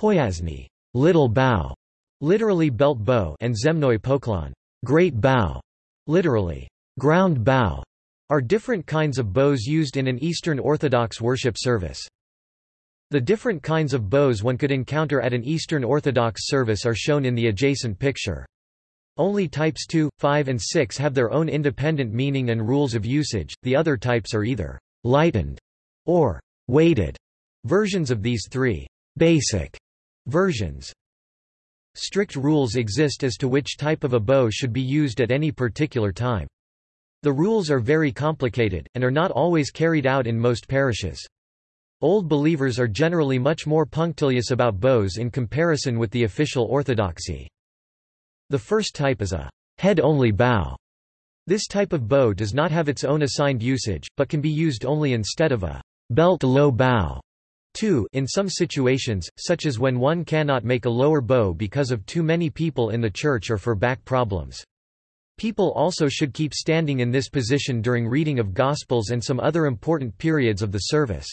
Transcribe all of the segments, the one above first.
Poyasny, little bow, literally belt bow, and Zemnoy poklon, great bow, literally ground bow, are different kinds of bows used in an Eastern Orthodox worship service. The different kinds of bows one could encounter at an Eastern Orthodox service are shown in the adjacent picture. Only types 2, 5 and 6 have their own independent meaning and rules of usage, the other types are either «lightened» or «weighted» versions of these three «basic» versions. Strict rules exist as to which type of a bow should be used at any particular time. The rules are very complicated, and are not always carried out in most parishes. Old believers are generally much more punctilious about bows in comparison with the official orthodoxy. The first type is a head-only bow. This type of bow does not have its own assigned usage, but can be used only instead of a belt-low bow. 2 in some situations, such as when one cannot make a lower bow because of too many people in the church or for back problems. People also should keep standing in this position during reading of Gospels and some other important periods of the service.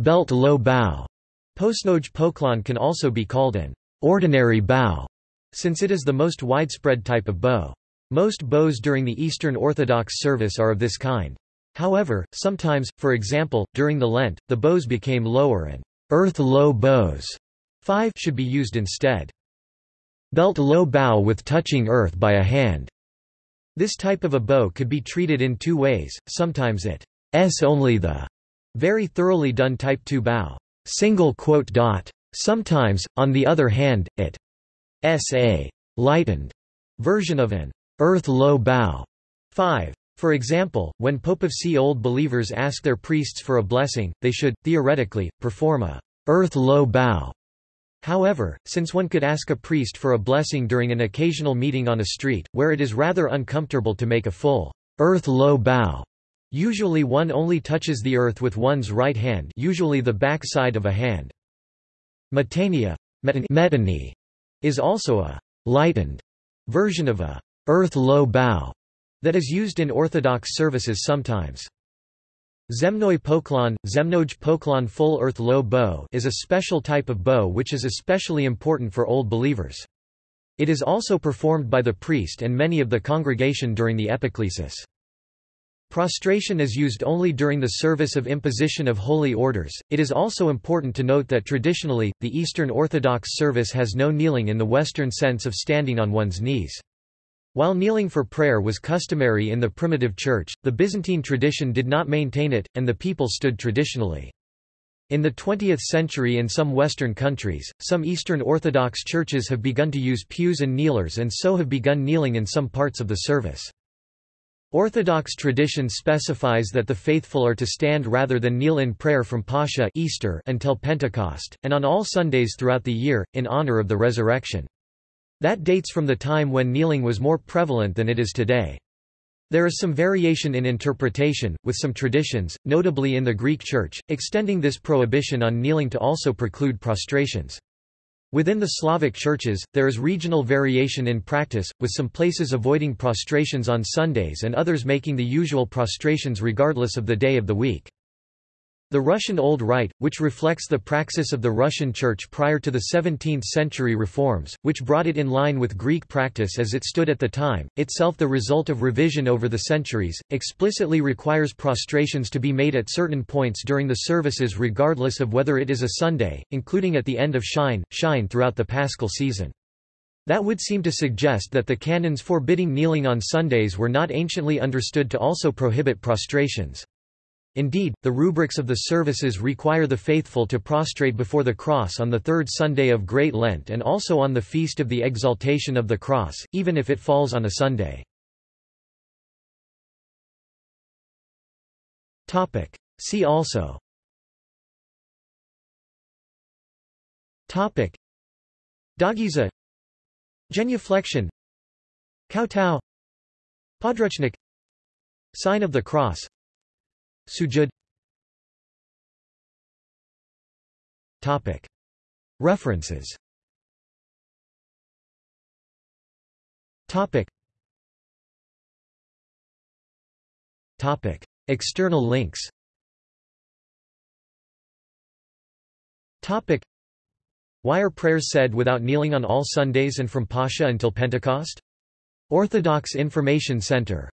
Belt low bow. Poyasnoj poklon can also be called an ordinary bow, since it is the most widespread type of bow. Most bows during the Eastern Orthodox service are of this kind. However, sometimes, for example, during the Lent, the bows became lower and earth-low bows 5 should be used instead. Belt low bow with touching earth by a hand. This type of a bow could be treated in two ways, sometimes it s only the very thoroughly done Type 2 bow. Single quote dot. Sometimes, on the other hand, it sa lightened version of an earth low bow. 5. For example, when Popovtsy old believers ask their priests for a blessing, they should, theoretically, perform a earth low bow. However, since one could ask a priest for a blessing during an occasional meeting on a street, where it is rather uncomfortable to make a full earth low bow, Usually one only touches the earth with one's right hand usually the back side of a hand. Metania metany is also a lightened version of a earth low bow that is used in Orthodox services sometimes. Zemnoy poklon, Zemnoj poklon full earth low bow is a special type of bow which is especially important for old believers. It is also performed by the priest and many of the congregation during the epiclesis. Prostration is used only during the service of imposition of holy orders. It is also important to note that traditionally, the Eastern Orthodox service has no kneeling in the Western sense of standing on one's knees. While kneeling for prayer was customary in the primitive church, the Byzantine tradition did not maintain it, and the people stood traditionally. In the 20th century in some Western countries, some Eastern Orthodox churches have begun to use pews and kneelers and so have begun kneeling in some parts of the service. Orthodox tradition specifies that the faithful are to stand rather than kneel in prayer from Pascha Easter until Pentecost, and on all Sundays throughout the year, in honor of the resurrection. That dates from the time when kneeling was more prevalent than it is today. There is some variation in interpretation, with some traditions, notably in the Greek Church, extending this prohibition on kneeling to also preclude prostrations. Within the Slavic churches, there is regional variation in practice, with some places avoiding prostrations on Sundays and others making the usual prostrations regardless of the day of the week. The Russian Old Rite, which reflects the praxis of the Russian Church prior to the 17th-century reforms, which brought it in line with Greek practice as it stood at the time, itself the result of revision over the centuries, explicitly requires prostrations to be made at certain points during the services regardless of whether it is a Sunday, including at the end of Shine, Shine throughout the Paschal season. That would seem to suggest that the canons forbidding kneeling on Sundays were not anciently understood to also prohibit prostrations. Indeed, the rubrics of the services require the faithful to prostrate before the cross on the third Sunday of Great Lent and also on the feast of the Exaltation of the Cross, even if it falls on a Sunday. See also. Dogeza Genuflection. Kowtow. Podruchnik Sign of the Cross Sujud Topic. References Topic. Topic. External links Topic. Why are prayers said without kneeling on all Sundays and from Pascha until Pentecost? Orthodox Information Center